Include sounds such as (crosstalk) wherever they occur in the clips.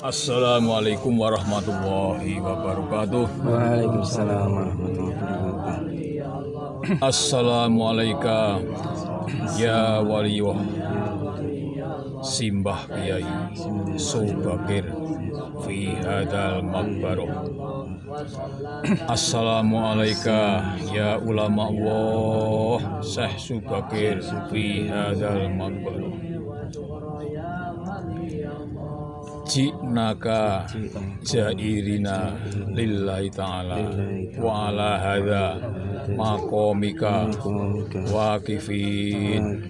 Assalamualaikum warahmatullahi wabarakatuh. Waalaikumsalam warahmatullahi wabarakatuh. Assalamualaikum ya waliyah Simbah Kiai Subakir fi hadal makbaroh Assalamualaikum ya ulama Allah Syekh Subakir fi hadal makbaroh Ji'naka jairina lillahi ta'ala wa ala hadha maqamika waqifin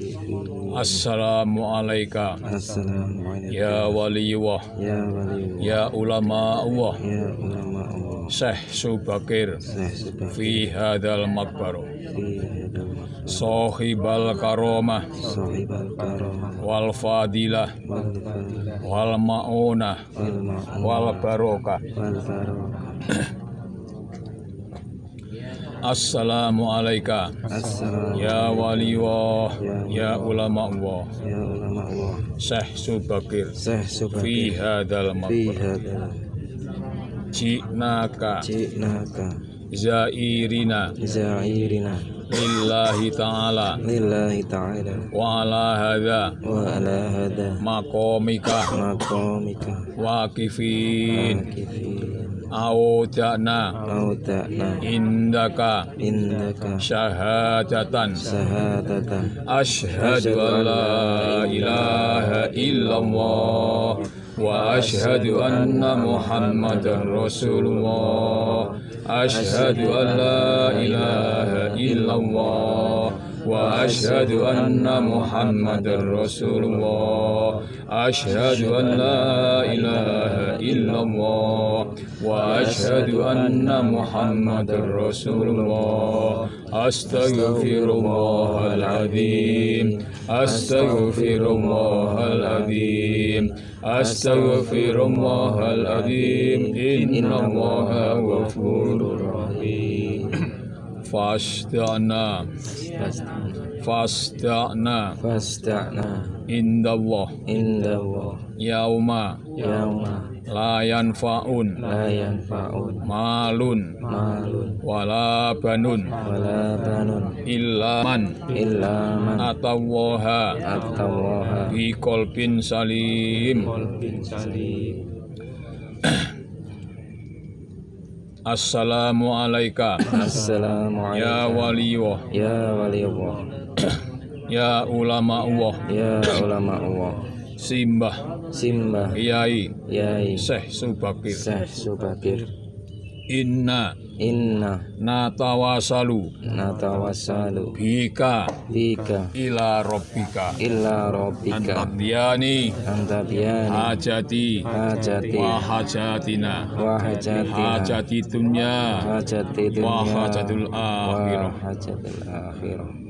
Assalamualaikum Assalamualaikum ya wali ulama Allah ya ulama Allah Syekh Subakir fi hadal hadal Sohibal karomah wal fadilah wal fadilah wal ma'unah barokah. Assalamualaikum Assalamualaikum Ya Ya ulama Allah. Ya ulama Allah. Syekh Subakir. Syekh Fi Subakir fi hadal. Ji'naka jinaka Zairina. Zairina lillahi ta'ala. Lillahi ta'ala. Wa ala hadha wa ala hadha maqamika. Maqamika. Waqifin. Waqifin. Awtana Audakna Indaka. Indaka. Syahadatan Syahadatan Ashadu an la ilaha illallah. وأشهد أن محمدا رسول الله. أشهد أن لا إله إلا الله. وأشهد أن محمدا رسول الله. أشهد أن لا إله إلا الله. وأشهد أن محمدا رسول الله. أستغفر الله العظيم. أستغفر الله العظيم. أستغفر الله العظيم. إن الله غفور رحيم. فاشتعنا فاشتعنا fasta'na عند الله. inda Allah يوم yauma layan faun layan faun malun. Malun. Wala banun. Wala banun. Illa man. Illa man. Atawaha atawaha bi qalbin salim. Qalbin salim. (clears throat) Assalamu alayka Assalamu alayka Ya waliyullah Ya waliyullah (clears throat) Ya ulama Allah Ya ulama Allah Simbah. Simbah. Kiai. Yai Syekh Subakir. Syekh Subakir. Inna. Inna. Natawasalu. Natawassalu bika. Bika. Ila rabbika. Illa rabbika. Antabiyani anta biyani hajati. Hajati. Wa hajatina wa hajatina hajati dunya hajati dunya wa hajatul akhirah wa hajatul akhirah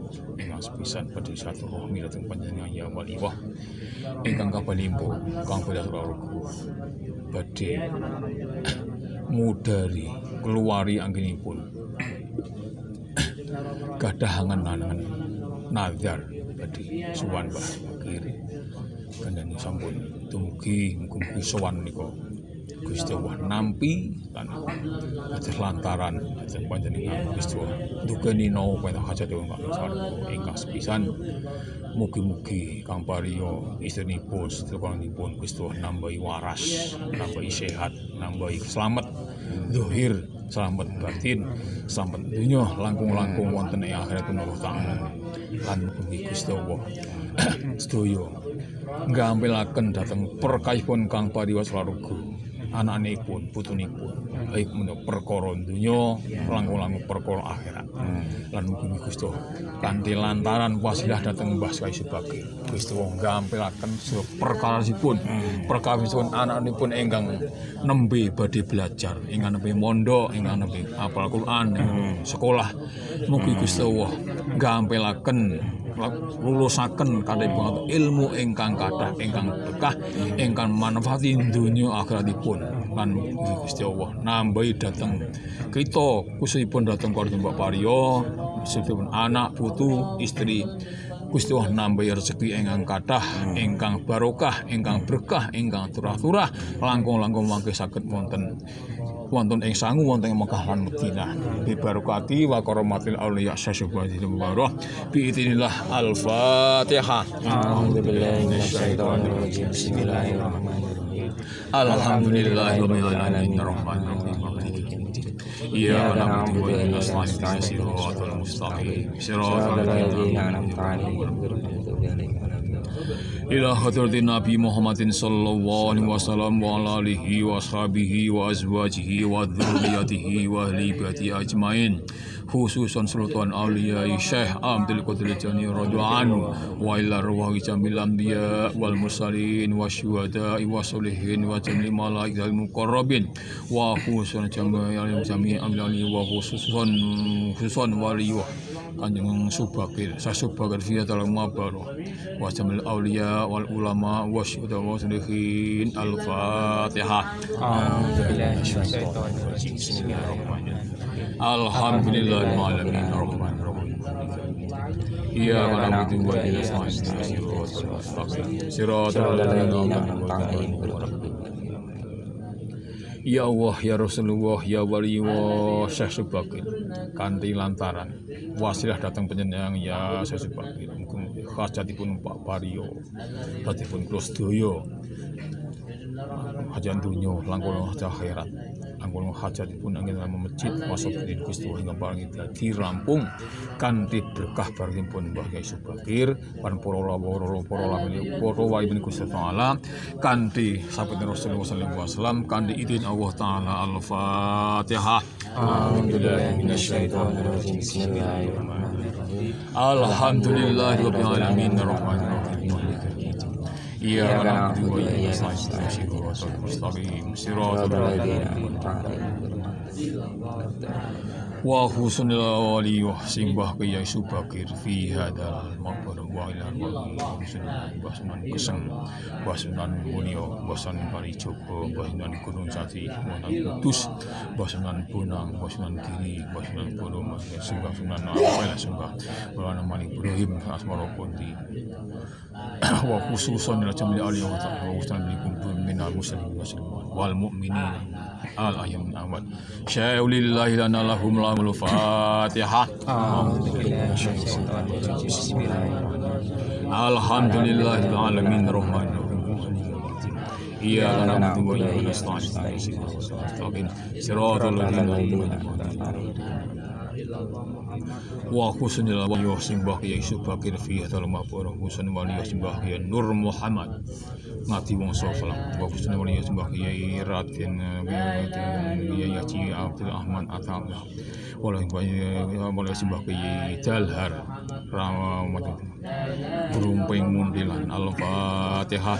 ingkang sepisan badhe satu rohmi dhateng panjenengan ya wali wah ingkang kapalimbo Kang Paryo keluarga badhe mudari keluari anggenipun. Gadahangan nangan nazar badhe sowan Mbah Subakir kandhane sampun dumugi mugi-mugi sowan nika Gusti Allah nampi lan atus lantaran ajeng panjenengan Gusti Allah dukeni nawa pena hajat dewa Kang sarwa ingkang sepisan mugi-mugi Kang Paryo istrinipun sedherekipun Gusti Allah nambahi waras nambahi sehat nambahi selamat zahir selamat batin selamat dunia langkung-langkung wonten ing akhirat Allah taala lan mugi Gusti Allah (coughs) sedaya nggampilaken dhateng perkayipun Kang Paryo Swaraga anakipun putunipun. Baik menawa perkara donya langkung-langkung perkara akhirat. Lan mugi Gusti kanthi lantaran wasilah dhateng Mbah Kai Subagir Gusti wong gampilaken perkarasipun perkawisipun anakipun ingkang nembe badhe belajar ingkang nembe mondok ingkang nembe apal Quran sekolah. Mugi Gusti Allah gampilaken lulusaken kadhepun ilmu ingkang kathah ingkang berkah ingkang manfaati donya akhiratipun lan Gusti Allah nambahi dhateng kita khususipun dhateng keluarga Mbak Paryo khususipun anak putu istri Gusti Allah nambahi rezeki ingkang kathah ingkang barokah ingkang berkah ingkang turah-turah langkung-langkung mangke saged wonten wonten ing sangu wonten ing Mekah lan Madinah bi barokati wa karomatil auliya syasubhanahu mubarak bi idznillah al-fatihah أعوذ بالله من الشيطان الرجيم بسم الله الرحمن الرحيم alhamdulillahirabbil alamin arrahmanir rahim maliki yaumiddin iyyaka na'budu wa iyyaka nasta'in siratal mustaqim siratal صراط الذين ladzina أنعمت عليهم غير المغضوب عليهم ولا الضالين ila hadratin Nabi Muhammadin sallallahu alaihi wasallam wa ala alihi wa ashabihi wa azwajihi wa dzurriyyatihi wa ahli ajmain. Khususan sultan auliya Syekh Abdul Qadir Jani radhiyallahu wa ila ruwahi jamil anbiya wal mursalin wa syuhada wa solihin wa jamil malaikatil muqarrabin. Wa khususan jamil jami amlani wa khususan khususan kanjeng subakir sasubakir fiya talang mabaroh wasamil awliya wal ulama wasyuda waslihin al-fatihah Alhamdulillahirrahmanirrahim Alhamdulillahirrahmanirrahim. Iya malam itu buat kita semua Sirat Allah Ya Allah, ya Rasulullah, ya Wali wa Syekh Subakir. Kanti lantaran Wasilah datang penyenang ya Syekh Subakir. Hajatipun Pak Pario Hajatipun Klos Doyo. Hajan dunyo langkung hajat golongan hajat pun angin lama masjid masuk di Gusti hingga barang itu dadi rampung di berkah bareng pun bahagia Subakir pan porola porola porola ibu taala Rasulullah sallallahu alaihi wasallam kanthi idin Allah taala al-Fatihah. Alhamdulillah alhamdulillah alhamdulillah alhamdulillah Alhamdulillah alamin rahim Iyyaka na'budu wa iyyaka nasta'in siratal mustaqim siratal صراط الذين ladzina أنعمت عليهم غير المغضوب wa husnul wali wa simbah kaya subakir fi hadal maqbar wa ila wali sunan basunan keseng basunan munio basunan parijogo basunan gunung jati basunan kudus basunan bunang basunan kiri basunan bono simbah sunan awal simbah basunan malik ibrahim asmara kunti wa khususan ila jamil ali wa ta'ala wa husnan likum min al muslimin wal mu'minin al ayam awal syai'ulillahi lana lahum lahumul fatihah أعوذ بالله من الشيطان الرجيم بسم الله الرحمن الرحيم alhamdulillahil alamin rahmanir rahim Iyyaka na'budu wa iyyaka wa husnul wali wa simbah ya subakir fi hadal maqbar husnul wali wa simbah ya nur muhammad. Ngati wong salam. Wa husnul wali wa simbah ya raden ya ya ci abdul ahmad atam wala wala simbah ya dalhar rahmat. Berumping mundilan. Al-fatihah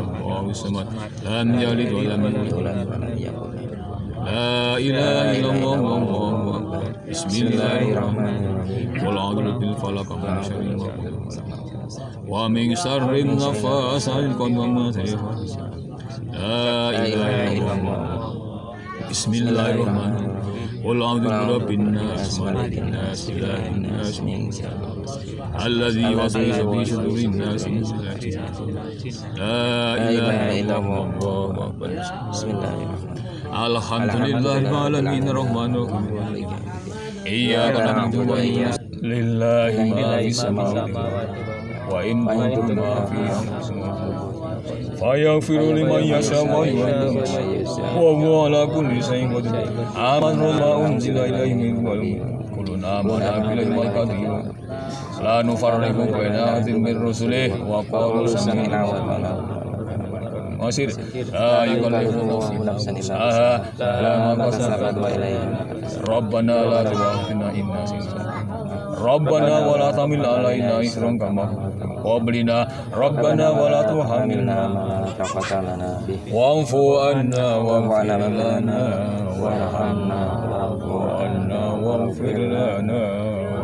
الله الصمد Lam yalid لم wa lam يلد ولم yulad يولد ولم يكن له Bismillahirrahmanirrahim Qul huwallahu ahad Allahu samad Lam yalid wa lam yulad ولد ولم يكن له La ilaha illallah wallahu akbar Bismillahirrahmanirrahim Qul a'udzu bil falaq min syarri ma قل أعوذ برب الناس ملك الناس. إله الناس من الذي وسوس في صدور الناس من لا إله إلا الله. أكبر بسم الله الرحمن الحمد لله رب العالمين. الرحمن الرحيم إياك نعبد وإياك لله ما في السماوات وإن كنتم ما في أنفسكم فيغفر لمن يشاء ويعذب وهو على كل شيء قدير آمن ما أنزل إليه من قبل كلنا آمن بالله والقدير لا نفرق بين أحد من رسله وقالوا سمعنا وأطعنا masir la yukallifu nafsan illa la ma kasabat wa ilayhi rabbana la tu'akhidhna in nasina ربنا ولا تحمل علينا إصرا كما قبلنا. ربنا ولا تحملنا ما طاقة لنا به. واعف عنا واغفر لنا وارحمنا واعف عنا واغفر لنا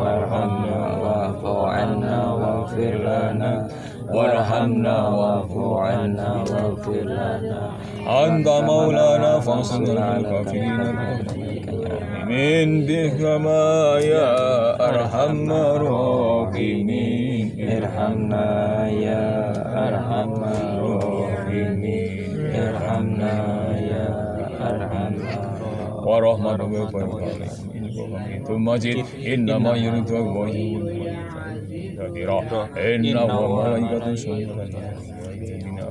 وارحمنا واعف عنا واغفر لنا. وارحمنا واعف عنا واغفر لنا. أنت مولانا فانصرنا على الكافرين من بكما يا أرحم الراحمين ارحمنا يا أرحم الراحمين ارحمنا يا أرحم ورحمة ربك وبركاته ثم جئت إنما يريد الله كثيرا إنه ملائكة يصلون على النبي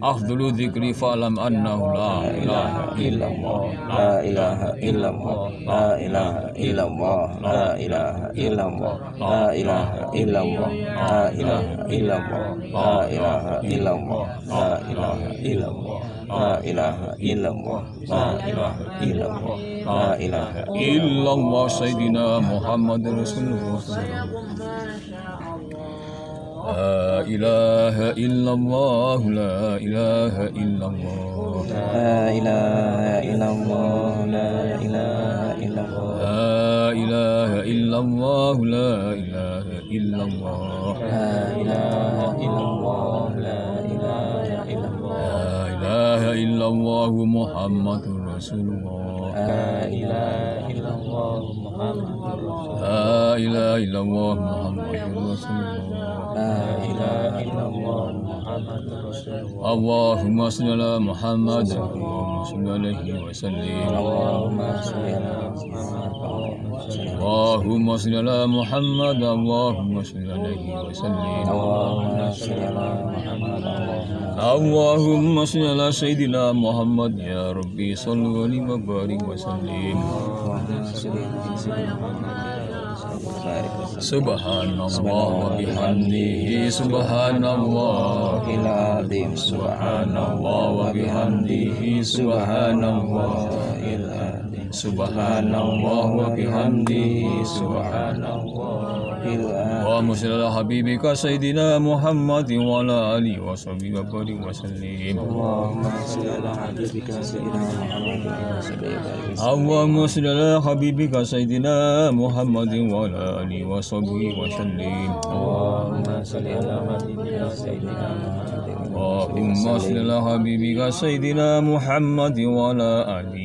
afdalu dzikri fa'lam annahu la ilaha illallah La ilaha illallah La ilaha illallah La ilaha illallah La ilaha illallah La ilaha illallah La ilaha illallah La ilaha illallah La ilaha illallah La ilaha illallah La ilaha illallah sayyidina Muhammad Rasulullah La ilaha illallah La ilaha illallah La ilaha illallah La ilaha illallah La ilaha illallah La ilaha illallah La ilaha illallah La ilaha illallah La ilaha illallah Muhammadur Rasulullah La ilaha illallah Muhammadur La Rasulullah ilaha illallah Muhammadur Rasulullah La ilaha illallah Muhammadur Rasulullah. Allahumma salli ala Muhammad. Allahumma salli alaihi wa sallim. Allahumma sholli ala Muhammad. Allahumma salli ala Muhammad. Allahumma salli alaihi wa sallim. Allahumma sholli ala Muhammad. Allahumma salli ala Sayyidina Muhammad. Ya Rabbi sallu alaihi wa barik wa sallim. Allahumma sholli ala Sayyidina Muhammad Subhanallah wa bihamdihi Subhanallah. Iladim Subhanallah wa bihamdihi Subhanallah. Iladim Subhanallah wa bihamdihi Subhanallah اللهم صل على حبيبك سيدنا محمد وعلى آله وصحبه وبارك وسلم. اللهم صل على حبيبك سيدنا محمد وعلى آله وصحبه وسلم. اللهم صل على حبيبك سيدنا محمد اللهم صل على حبيبك سيدنا محمد وعلى آله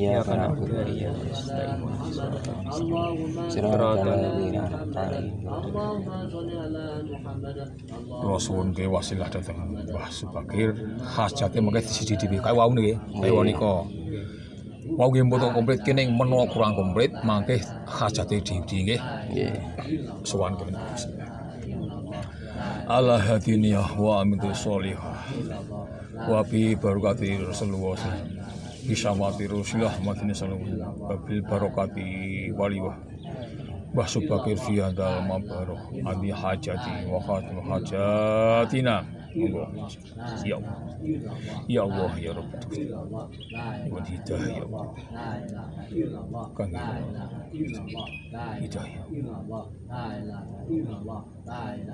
إياك نعبد وإياك نستعين صراط الذين أنعمت عليهم Kula suwun ke wasilah dateng Mbah Subakir hajate mengke disidhi kae wau niki kae nika Wau nggih mboten komplit kene menawa kurang komplit mangke hajate diudi nggih Nggih. sowan kene Allah hadiniyah wa amitu sholihah wa bi barakati Rasulullah bisa mati Rasulullah matini sallallahu babil barakati waliwah. Mbah Subakir fi hadal mabaroh. Adi hajati Joo. Joo. Joo, 여러분들. 이건 이다요. 강요. 이다요.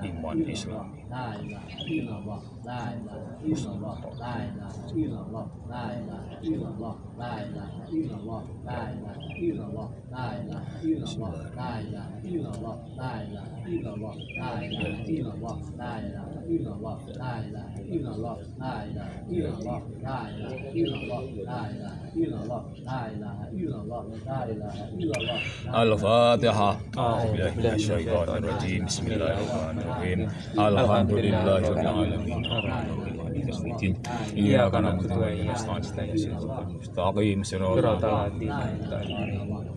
이만 이슬람. 무슬림. Wa khatim hajatina monggo ya Allah ya Allah ya Rabb wa hidayah ya Allah kang hidayah iman Islam Al-Fatihah. A'udzubillahi minasyaitonir rajim. Bismillahirrahmanirrahim. Alhamdulillahirabbil alamin. Iyyaka na'budu wa iyyaka nasta'in. Shiratal Bismillahirrahmanirrahim. Wa salli wa sallim ala sayyidina Muhammad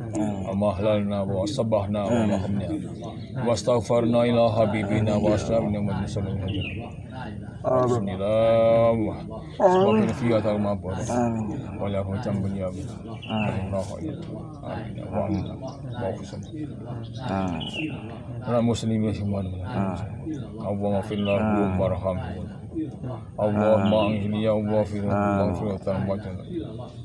amahlalna wa sabahna wa mahamna wa astaghfarna ila habibina wa aslamna wa sallallahu Bismillah Semoga fiat al-mabur Amin. Wala hujam bunyabi Allah Amin. Wa amin. Wa khusam Amin. Ala muslimin semua Allahumma fillahu warhamhu Allahumma anghini ya Allah fi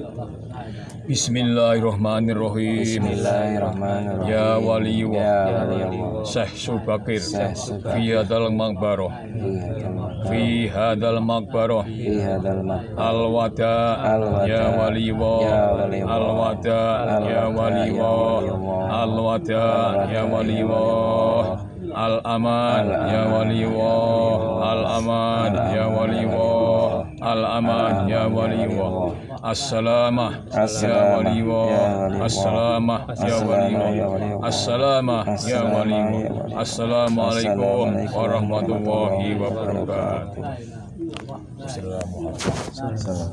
wa. Al-wada Ya wali wa Al-wada Ya wali wa Al-aman Ya wali wa Al-aman Ya wali wa Al-aman Ya wali wa As-salamah Ya As-salamah. wali wa Ya wali wa. As-salamah Ya wali As-salamah. Ya As-salamah Ya As-salamah. Ya wali wa. Assalamualaikum Assalamualaikum warahmatullahi wabarakatuh. Assalamualaikum. Salam.